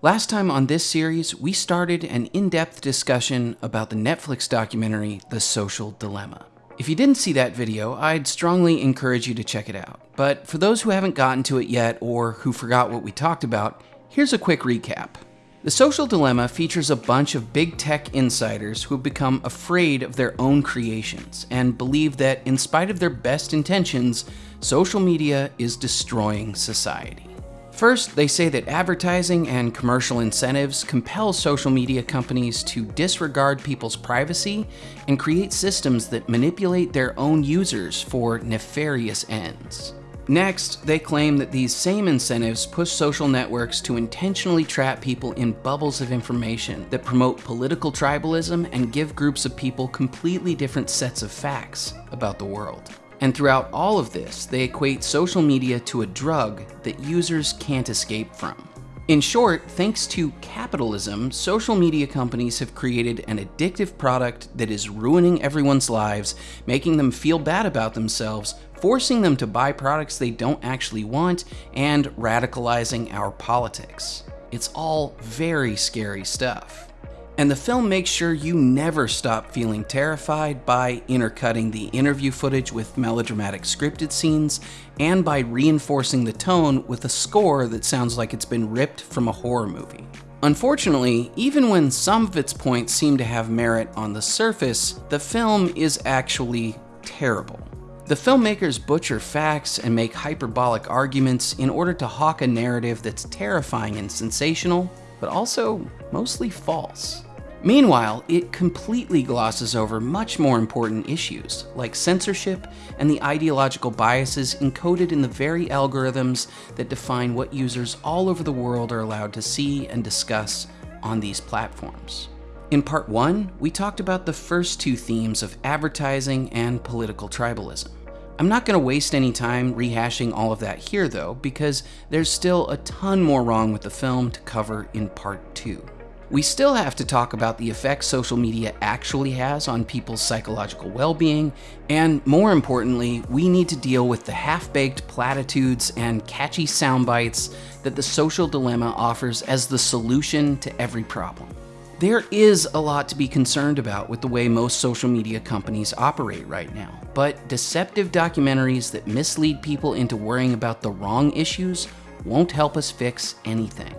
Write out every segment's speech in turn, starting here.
Last time on this series, we started an in depth discussion about the Netflix documentary The Social Dilemma. If you didn't see that video, I'd strongly encourage you to check it out. But for those who haven't gotten to it yet or who forgot what we talked about, here's a quick recap. The Social Dilemma features a bunch of big tech insiders who have become afraid of their own creations and believe that, in spite of their best intentions, social media is destroying society. First, they say that advertising and commercial incentives compel social media companies to disregard people's privacy and create systems that manipulate their own users for nefarious ends. Next, they claim that these same incentives push social networks to intentionally trap people in bubbles of information that promote political tribalism and give groups of people completely different sets of facts about the world. And throughout all of this, they equate social media to a drug that users can't escape from. In short, thanks to capitalism, social media companies have created an addictive product that is ruining everyone's lives, making them feel bad about themselves, forcing them to buy products they don't actually want, and radicalizing our politics. It's all very scary stuff. And the film makes sure you never stop feeling terrified by intercutting the interview footage with melodramatic scripted scenes and by reinforcing the tone with a score that sounds like it's been ripped from a horror movie. Unfortunately, even when some of its points seem to have merit on the surface, the film is actually terrible. The filmmakers butcher facts and make hyperbolic arguments in order to hawk a narrative that's terrifying and sensational, but also mostly false. Meanwhile, it completely glosses over much more important issues, like censorship and the ideological biases encoded in the very algorithms that define what users all over the world are allowed to see and discuss on these platforms. In part one, we talked about the first two themes of advertising and political tribalism. I'm not going to waste any time rehashing all of that here though, because there's still a ton more wrong with the film to cover in part two. We still have to talk about the effects social media actually has on people's psychological well being, and more importantly, we need to deal with the half baked platitudes and catchy sound bites that the social dilemma offers as the solution to every problem. There is a lot to be concerned about with the way most social media companies operate right now, but deceptive documentaries that mislead people into worrying about the wrong issues won't help us fix anything.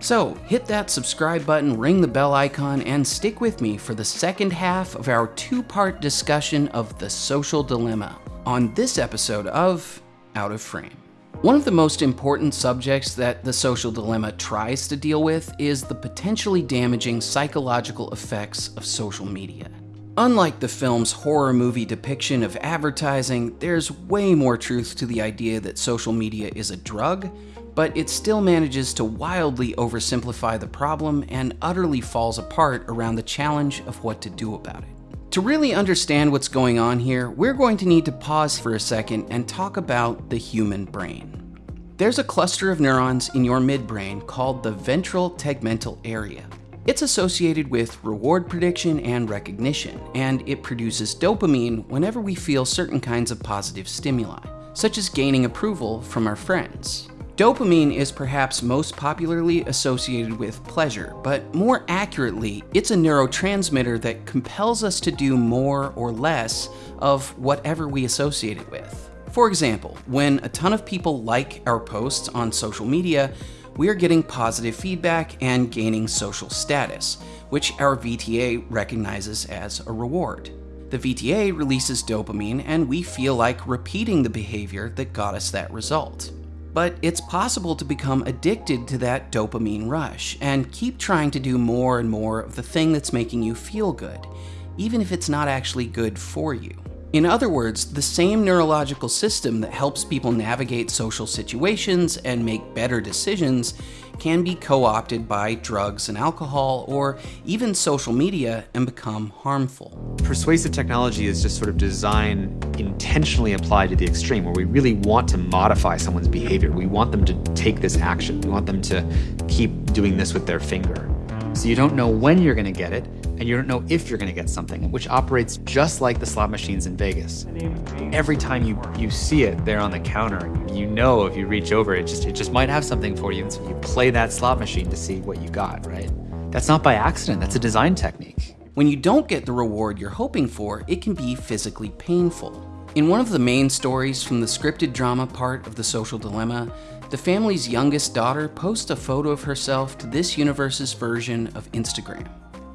So hit that subscribe button, ring the bell icon, and stick with me for the second half of our two-part discussion of the social dilemma on this episode of Out of Frame. One of the most important subjects that the social dilemma tries to deal with is the potentially damaging psychological effects of social media. Unlike the film's horror movie depiction of advertising, there's way more truth to the idea that social media is a drug but it still manages to wildly oversimplify the problem and utterly falls apart around the challenge of what to do about it. To really understand what's going on here, we're going to need to pause for a second and talk about the human brain. There's a cluster of neurons in your midbrain called the ventral tegmental area. It's associated with reward prediction and recognition, and it produces dopamine whenever we feel certain kinds of positive stimuli, such as gaining approval from our friends. Dopamine is perhaps most popularly associated with pleasure, but more accurately, it's a neurotransmitter that compels us to do more or less of whatever we associate it with. For example, when a ton of people like our posts on social media, we are getting positive feedback and gaining social status, which our VTA recognizes as a reward. The VTA releases dopamine and we feel like repeating the behavior that got us that result. But it's possible to become addicted to that dopamine rush and keep trying to do more and more of the thing that's making you feel good, even if it's not actually good for you. In other words, the same neurological system that helps people navigate social situations and make better decisions can be co-opted by drugs and alcohol or even social media and become harmful. Persuasive technology is just sort of design intentionally applied to the extreme where we really want to modify someone's behavior. We want them to take this action. We want them to keep doing this with their finger. So you don't know when you're going to get it, and you don't know if you're going to get something, which operates just like the slot machines in Vegas. Every time you, you see it there on the counter, you know if you reach over, it just, it just might have something for you. And so you play that slot machine to see what you got, right? That's not by accident, that's a design technique. When you don't get the reward you're hoping for, it can be physically painful. In one of the main stories from the scripted drama part of The Social Dilemma, the family's youngest daughter posts a photo of herself to this universe's version of Instagram.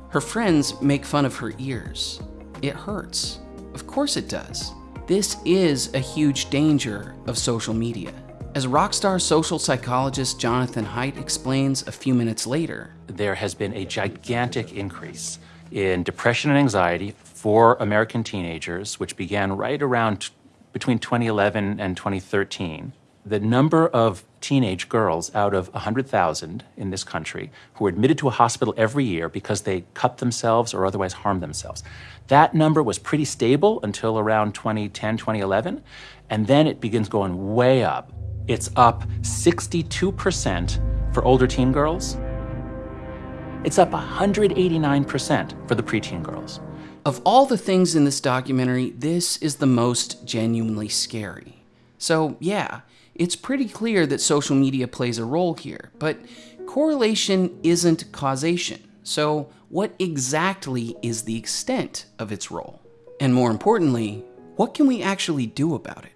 Her friends make fun of her ears. It hurts. Of course it does. This is a huge danger of social media. As rockstar social psychologist Jonathan Haidt explains a few minutes later, there has been a gigantic increase in depression and anxiety for American teenagers, which began right around between 2011 and 2013 the number of teenage girls out of 100,000 in this country who are admitted to a hospital every year because they cut themselves or otherwise harm themselves. That number was pretty stable until around 2010, 2011, and then it begins going way up. It's up 62% for older teen girls. It's up 189% for the preteen girls. Of all the things in this documentary, this is the most genuinely scary. So, yeah, it's pretty clear that social media plays a role here, but correlation isn't causation. So, what exactly is the extent of its role? And more importantly, what can we actually do about it?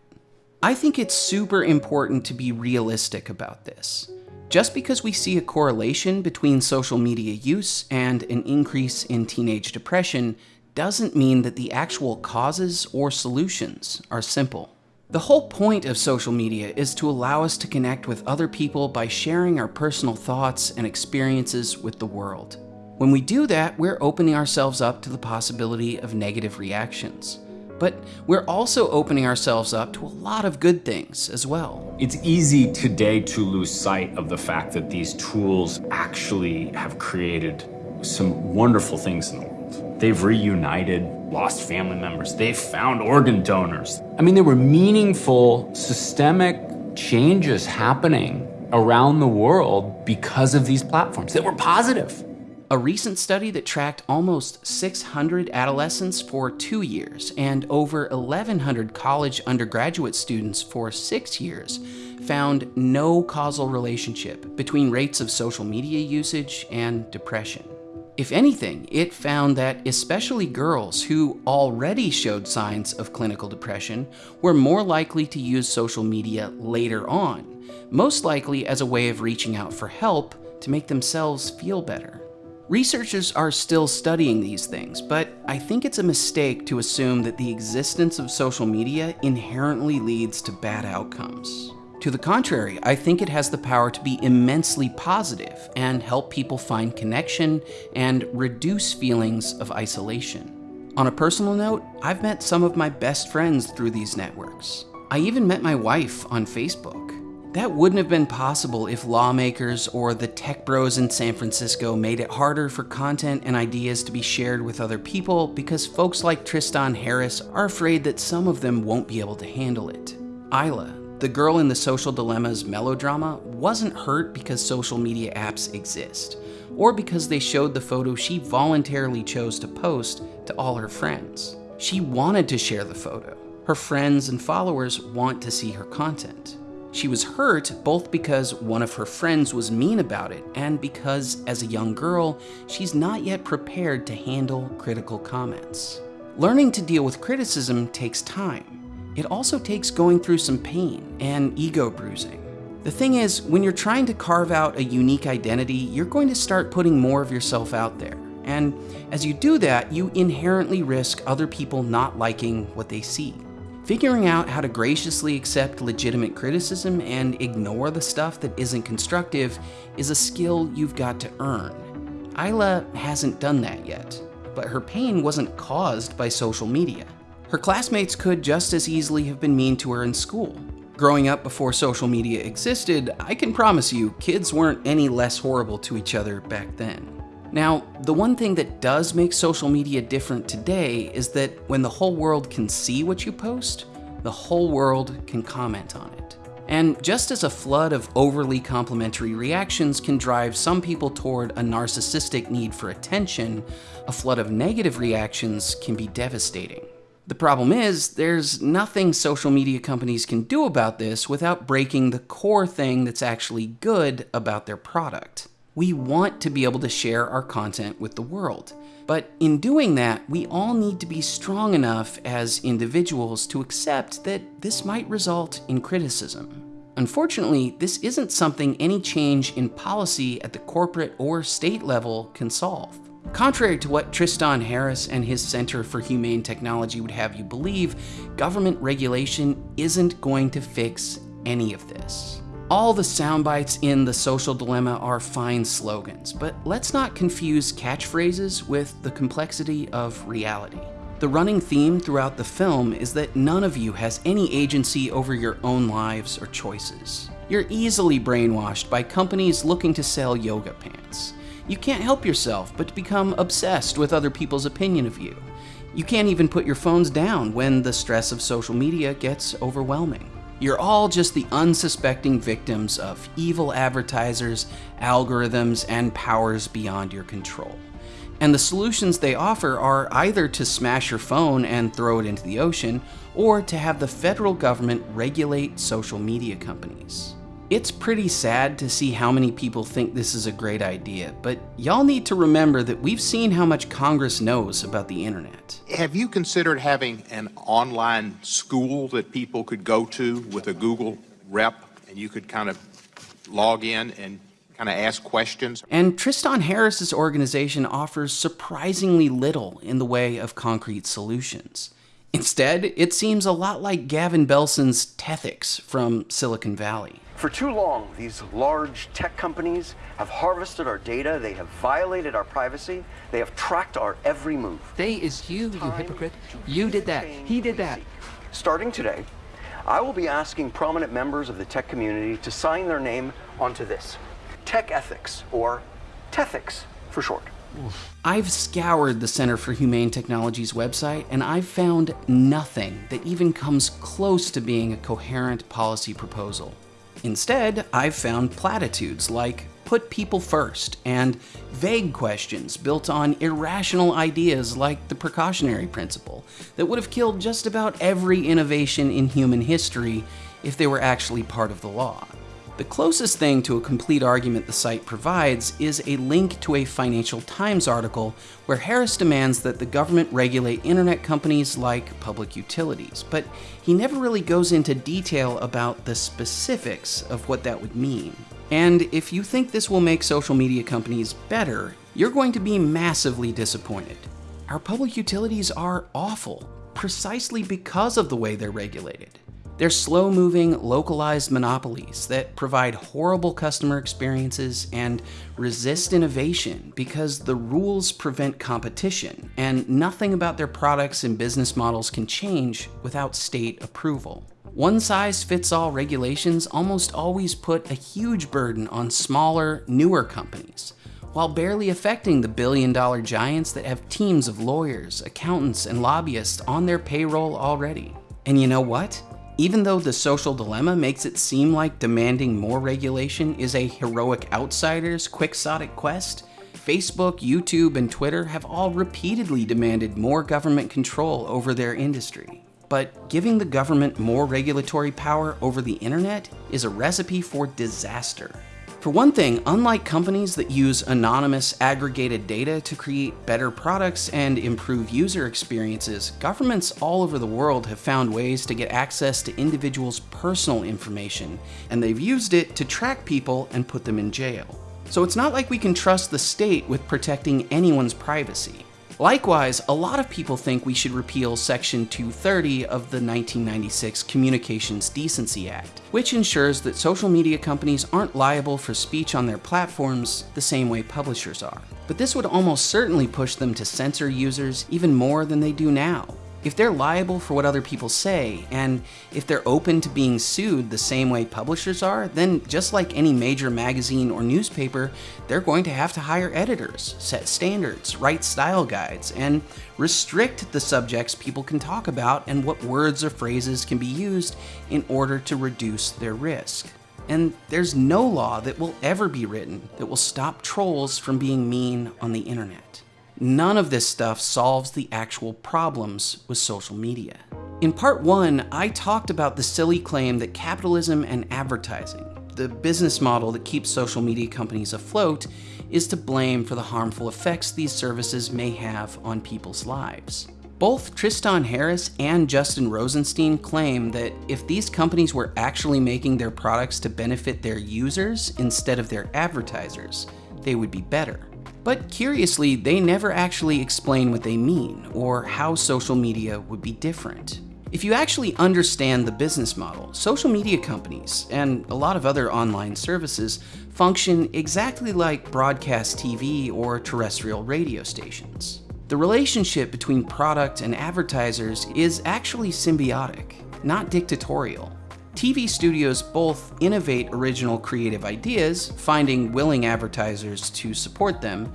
I think it's super important to be realistic about this. Just because we see a correlation between social media use and an increase in teenage depression doesn't mean that the actual causes or solutions are simple. The whole point of social media is to allow us to connect with other people by sharing our personal thoughts and experiences with the world. When we do that, we're opening ourselves up to the possibility of negative reactions. But we're also opening ourselves up to a lot of good things as well. It's easy today to lose sight of the fact that these tools actually have created some wonderful things in the world. They've reunited lost family members. They found organ donors. I mean, there were meaningful systemic changes happening around the world because of these platforms that were positive. A recent study that tracked almost 600 adolescents for two years and over 1,100 college undergraduate students for six years found no causal relationship between rates of social media usage and depression. If anything, it found that especially girls who already showed signs of clinical depression were more likely to use social media later on, most likely as a way of reaching out for help to make themselves feel better. Researchers are still studying these things, but I think it's a mistake to assume that the existence of social media inherently leads to bad outcomes. To the contrary, I think it has the power to be immensely positive and help people find connection and reduce feelings of isolation. On a personal note, I've met some of my best friends through these networks. I even met my wife on Facebook. That wouldn't have been possible if lawmakers or the tech bros in San Francisco made it harder for content and ideas to be shared with other people because folks like Tristan Harris are afraid that some of them won't be able to handle it. Isla, the girl in the social dilemma's melodrama wasn't hurt because social media apps exist, or because they showed the photo she voluntarily chose to post to all her friends. She wanted to share the photo. Her friends and followers want to see her content. She was hurt both because one of her friends was mean about it and because, as a young girl, she's not yet prepared to handle critical comments. Learning to deal with criticism takes time, it also takes going through some pain and ego bruising. The thing is, when you're trying to carve out a unique identity, you're going to start putting more of yourself out there. And as you do that, you inherently risk other people not liking what they see. Figuring out how to graciously accept legitimate criticism and ignore the stuff that isn't constructive is a skill you've got to earn. Isla hasn't done that yet, but her pain wasn't caused by social media. Her classmates could just as easily have been mean to her in school. Growing up before social media existed, I can promise you, kids weren't any less horrible to each other back then. Now, the one thing that does make social media different today is that when the whole world can see what you post, the whole world can comment on it. And just as a flood of overly complimentary reactions can drive some people toward a narcissistic need for attention, a flood of negative reactions can be devastating. The problem is, there's nothing social media companies can do about this without breaking the core thing that's actually good about their product. We want to be able to share our content with the world. But in doing that, we all need to be strong enough as individuals to accept that this might result in criticism. Unfortunately, this isn't something any change in policy at the corporate or state level can solve. Contrary to what Tristan Harris and his Center for Humane Technology would have you believe, government regulation isn't going to fix any of this. All the sound bites in The Social Dilemma are fine slogans, but let's not confuse catchphrases with the complexity of reality. The running theme throughout the film is that none of you has any agency over your own lives or choices. You're easily brainwashed by companies looking to sell yoga pants. You can't help yourself but to become obsessed with other people's opinion of you. You can't even put your phones down when the stress of social media gets overwhelming. You're all just the unsuspecting victims of evil advertisers, algorithms, and powers beyond your control. And the solutions they offer are either to smash your phone and throw it into the ocean, or to have the federal government regulate social media companies. It's pretty sad to see how many people think this is a great idea, but y'all need to remember that we've seen how much Congress knows about the internet. Have you considered having an online school that people could go to with a Google rep and you could kind of log in and kind of ask questions? And Tristan Harris's organization offers surprisingly little in the way of concrete solutions. Instead, it seems a lot like Gavin Belson's Tethics from Silicon Valley. For too long, these large tech companies have harvested our data, they have violated our privacy, they have tracked our every move. They is you, you hypocrite. You did that. He did that. Starting today, I will be asking prominent members of the tech community to sign their name onto this. Tech Ethics, or Tethics for short. I've scoured the Center for Humane Technology's website and I've found nothing that even comes close to being a coherent policy proposal. Instead, I've found platitudes like put people first and vague questions built on irrational ideas like the precautionary principle that would have killed just about every innovation in human history if they were actually part of the law. The closest thing to a complete argument the site provides is a link to a Financial Times article where Harris demands that the government regulate internet companies like public utilities, but he never really goes into detail about the specifics of what that would mean. And if you think this will make social media companies better, you're going to be massively disappointed. Our public utilities are awful, precisely because of the way they're regulated. They're slow moving, localized monopolies that provide horrible customer experiences and resist innovation because the rules prevent competition, and nothing about their products and business models can change without state approval. One size fits all regulations almost always put a huge burden on smaller, newer companies, while barely affecting the billion dollar giants that have teams of lawyers, accountants, and lobbyists on their payroll already. And you know what? Even though the social dilemma makes it seem like demanding more regulation is a heroic outsider's quixotic quest, Facebook, YouTube, and Twitter have all repeatedly demanded more government control over their industry. But giving the government more regulatory power over the internet is a recipe for disaster. For one thing, unlike companies that use anonymous aggregated data to create better products and improve user experiences, governments all over the world have found ways to get access to individuals' personal information, and they've used it to track people and put them in jail. So it's not like we can trust the state with protecting anyone's privacy. Likewise, a lot of people think we should repeal Section 230 of the 1996 Communications Decency Act, which ensures that social media companies aren't liable for speech on their platforms the same way publishers are. But this would almost certainly push them to censor users even more than they do now. If they're liable for what other people say, and if they're open to being sued the same way publishers are, then just like any major magazine or newspaper, they're going to have to hire editors, set standards, write style guides, and restrict the subjects people can talk about and what words or phrases can be used in order to reduce their risk. And there's no law that will ever be written that will stop trolls from being mean on the internet. None of this stuff solves the actual problems with social media. In part one, I talked about the silly claim that capitalism and advertising, the business model that keeps social media companies afloat, is to blame for the harmful effects these services may have on people's lives. Both Tristan Harris and Justin Rosenstein claim that if these companies were actually making their products to benefit their users instead of their advertisers, they would be better. But curiously, they never actually explain what they mean or how social media would be different. If you actually understand the business model, social media companies and a lot of other online services function exactly like broadcast TV or terrestrial radio stations. The relationship between product and advertisers is actually symbiotic, not dictatorial. TV studios both innovate original creative ideas, finding willing advertisers to support them,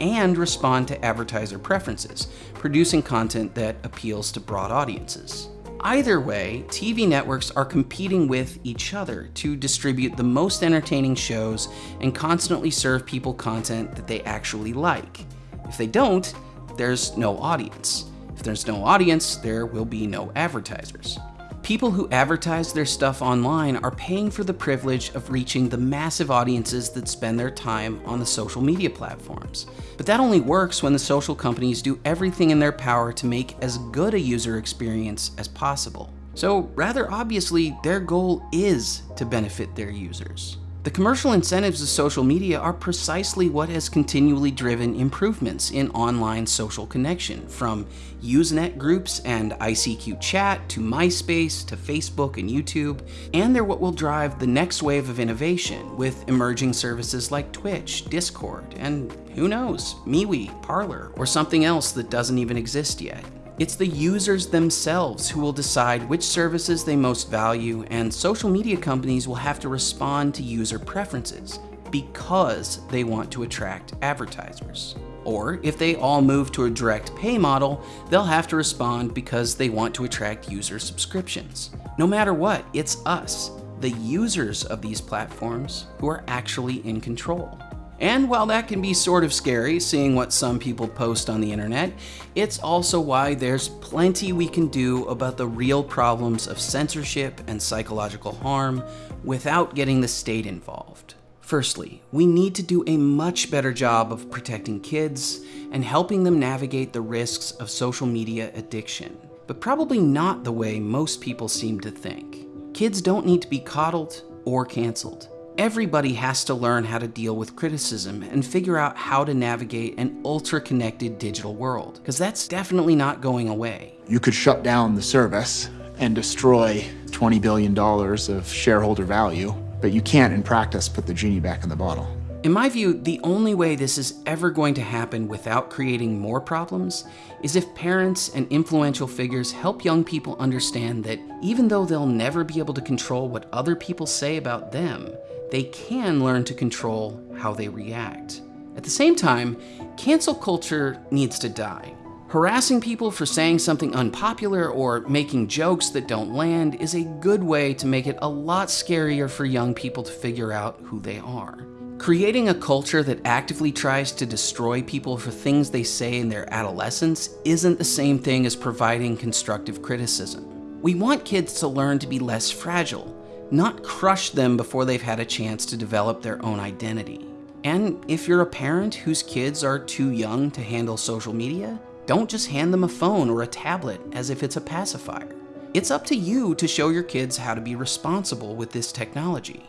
and respond to advertiser preferences, producing content that appeals to broad audiences. Either way, TV networks are competing with each other to distribute the most entertaining shows and constantly serve people content that they actually like. If they don't, there's no audience. If there's no audience, there will be no advertisers. People who advertise their stuff online are paying for the privilege of reaching the massive audiences that spend their time on the social media platforms. But that only works when the social companies do everything in their power to make as good a user experience as possible. So rather obviously, their goal is to benefit their users. The commercial incentives of social media are precisely what has continually driven improvements in online social connection, from Usenet groups and ICQ chat to MySpace to Facebook and YouTube, and they're what will drive the next wave of innovation with emerging services like Twitch, Discord, and who knows, MeWe, Parler, or something else that doesn't even exist yet. It's the users themselves who will decide which services they most value, and social media companies will have to respond to user preferences because they want to attract advertisers. Or if they all move to a direct pay model, they'll have to respond because they want to attract user subscriptions. No matter what, it's us, the users of these platforms, who are actually in control. And while that can be sort of scary, seeing what some people post on the internet, it's also why there's plenty we can do about the real problems of censorship and psychological harm without getting the state involved. Firstly, we need to do a much better job of protecting kids and helping them navigate the risks of social media addiction, but probably not the way most people seem to think. Kids don't need to be coddled or canceled. Everybody has to learn how to deal with criticism and figure out how to navigate an ultra connected digital world, because that's definitely not going away. You could shut down the service and destroy $20 billion of shareholder value, but you can't, in practice, put the genie back in the bottle. In my view, the only way this is ever going to happen without creating more problems is if parents and influential figures help young people understand that even though they'll never be able to control what other people say about them, they can learn to control how they react. At the same time, cancel culture needs to die. Harassing people for saying something unpopular or making jokes that don't land is a good way to make it a lot scarier for young people to figure out who they are. Creating a culture that actively tries to destroy people for things they say in their adolescence isn't the same thing as providing constructive criticism. We want kids to learn to be less fragile, not crush them before they've had a chance to develop their own identity. And if you're a parent whose kids are too young to handle social media, don't just hand them a phone or a tablet as if it's a pacifier. It's up to you to show your kids how to be responsible with this technology.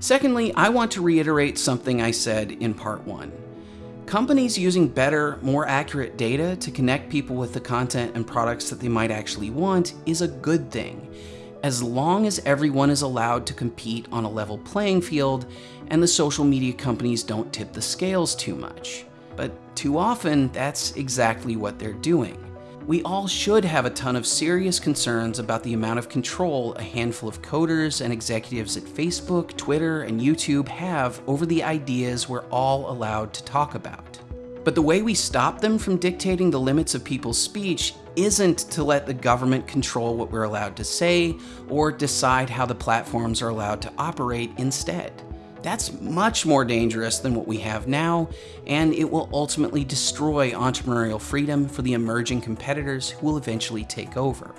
Secondly, I want to reiterate something I said in part one. Companies using better, more accurate data to connect people with the content and products that they might actually want is a good thing as long as everyone is allowed to compete on a level playing field and the social media companies don't tip the scales too much. But too often, that's exactly what they're doing. We all should have a ton of serious concerns about the amount of control a handful of coders and executives at Facebook, Twitter, and YouTube have over the ideas we're all allowed to talk about. But the way we stop them from dictating the limits of people's speech isn't to let the government control what we're allowed to say or decide how the platforms are allowed to operate instead. That's much more dangerous than what we have now, and it will ultimately destroy entrepreneurial freedom for the emerging competitors who will eventually take over.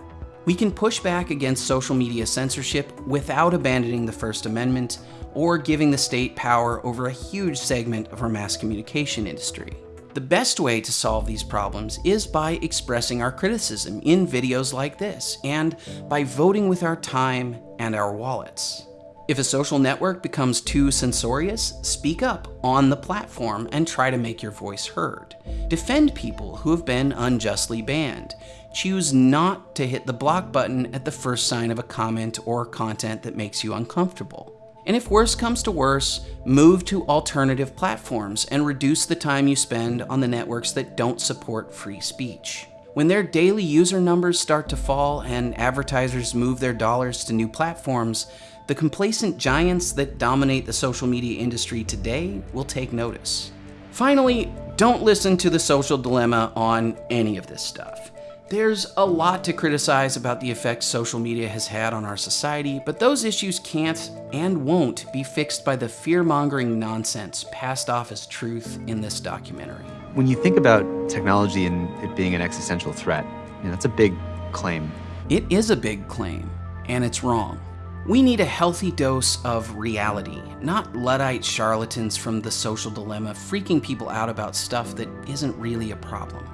We can push back against social media censorship without abandoning the First Amendment or giving the state power over a huge segment of our mass communication industry. The best way to solve these problems is by expressing our criticism in videos like this and by voting with our time and our wallets. If a social network becomes too censorious, speak up on the platform and try to make your voice heard. Defend people who have been unjustly banned. Choose not to hit the block button at the first sign of a comment or content that makes you uncomfortable. And if worse comes to worse, move to alternative platforms and reduce the time you spend on the networks that don't support free speech. When their daily user numbers start to fall and advertisers move their dollars to new platforms, the complacent giants that dominate the social media industry today will take notice. Finally, don't listen to the social dilemma on any of this stuff. There's a lot to criticize about the effects social media has had on our society, but those issues can't and won't be fixed by the fear-mongering nonsense passed off as truth in this documentary. When you think about technology and it being an existential threat, you know, that's a big claim. It is a big claim, and it's wrong. We need a healthy dose of reality, not Luddite charlatans from the social dilemma freaking people out about stuff that isn't really a problem.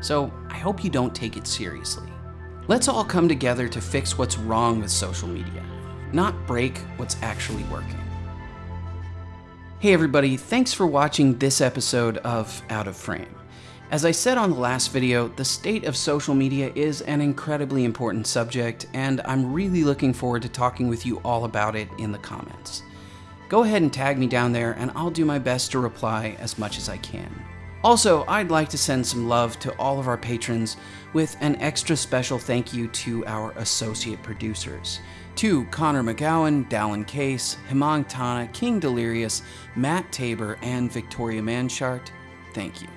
So I hope you don't take it seriously. Let's all come together to fix what's wrong with social media, not break what's actually working. Hey everybody, thanks for watching this episode of Out of Frame. As I said on the last video, the state of social media is an incredibly important subject, and I'm really looking forward to talking with you all about it in the comments. Go ahead and tag me down there, and I'll do my best to reply as much as I can. Also, I'd like to send some love to all of our patrons with an extra special thank you to our associate producers. To Connor McGowan, Dallin Case, Himang Tana, King Delirious, Matt Tabor, and Victoria Manshart, thank you.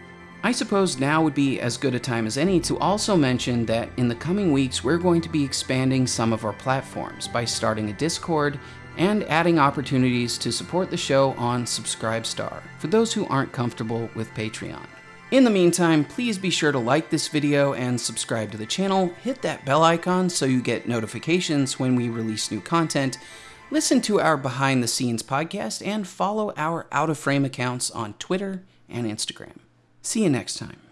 I suppose now would be as good a time as any to also mention that in the coming weeks we're going to be expanding some of our platforms by starting a Discord and adding opportunities to support the show on Subscribestar for those who aren't comfortable with Patreon. In the meantime, please be sure to like this video and subscribe to the channel, hit that bell icon so you get notifications when we release new content, listen to our behind the scenes podcast, and follow our out of frame accounts on Twitter and Instagram. See you next time.